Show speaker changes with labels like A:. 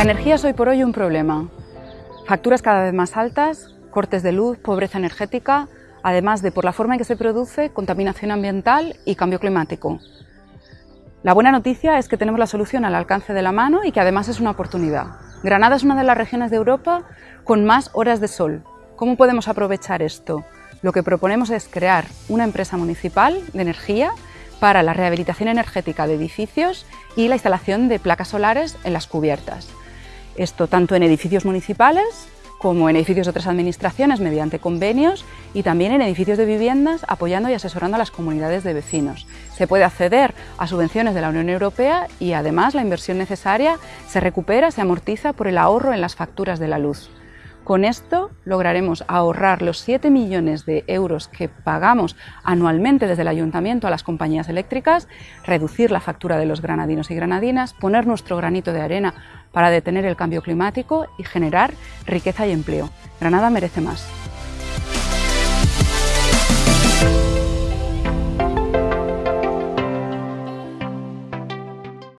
A: La energía es hoy por hoy un problema. Facturas cada vez más altas, cortes de luz, pobreza energética, además de por la forma en que se produce, contaminación ambiental y cambio climático. La buena noticia es que tenemos la solución al alcance de la mano y que además es una oportunidad. Granada es una de las regiones de Europa con más horas de sol. ¿Cómo podemos aprovechar esto? Lo que proponemos es crear una empresa municipal de energía para la rehabilitación energética de edificios y la instalación de placas solares en las cubiertas. Esto tanto en edificios municipales como en edificios de otras administraciones mediante convenios y también en edificios de viviendas apoyando y asesorando a las comunidades de vecinos. Se puede acceder a subvenciones de la Unión Europea y además la inversión necesaria se recupera, se amortiza por el ahorro en las facturas de la luz. Con esto lograremos ahorrar los 7 millones de euros que pagamos anualmente desde el Ayuntamiento a las compañías eléctricas, reducir la factura de los granadinos y granadinas, poner nuestro granito de arena para detener el cambio climático y generar riqueza y empleo. Granada merece más.